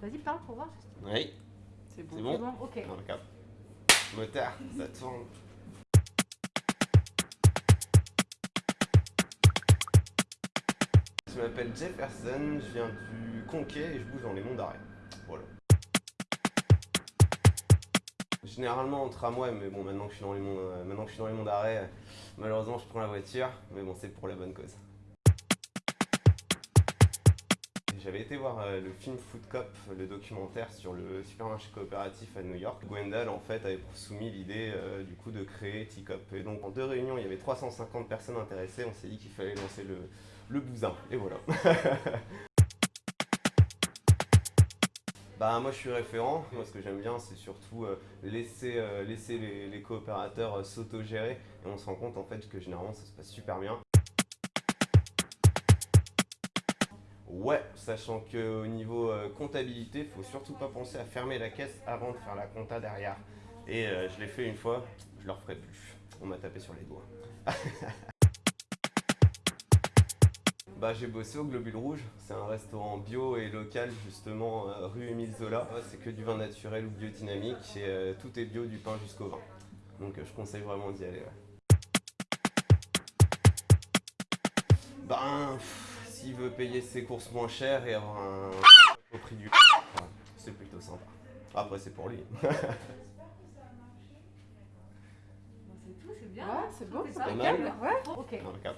Vas-y, parle pour voir. Oui, C'est bon. c'est bon bon, ok. Dans le cap. Moteur, ça tourne. Je m'appelle Jefferson, je viens du Conquet et je bouge dans les monts d'arrêt. Voilà. Généralement en tramway, mais bon maintenant que je suis dans les monts, euh, maintenant que je suis dans les monts d'arrêt, euh, malheureusement je prends la voiture, mais bon c'est pour la bonne cause. J'avais été voir euh, le film Food Cop, le documentaire sur le supermarché coopératif à New York. Gwendal en fait avait soumis l'idée euh, du coup de créer T-Cop. Et donc en deux réunions, il y avait 350 personnes intéressées. On s'est dit qu'il fallait lancer le, le bousin. Et voilà. Bah moi je suis référent, moi ce que j'aime bien c'est surtout euh, laisser, laisser les, les coopérateurs euh, s'auto-gérer et on se rend compte en fait que généralement ça se passe super bien. Ouais, sachant qu'au niveau euh, comptabilité, faut surtout pas penser à fermer la caisse avant de faire la compta derrière. Et euh, je l'ai fait une fois, je le referai plus. On m'a tapé sur les doigts. Bah, j'ai bossé au Globule Rouge, c'est un restaurant bio et local justement euh, rue Émile Zola. C'est que du vin naturel ou biodynamique et euh, tout est bio du pain jusqu'au vin. Donc je conseille vraiment d'y aller. ouais. Ben, s'il veut payer ses courses moins cher et avoir un au prix du ouais, c'est plutôt sympa. Après c'est pour lui. Bon, c'est tout, c'est bien. Ouais, c'est beau, C'est mal. Ouais. Ok. Dans le cap.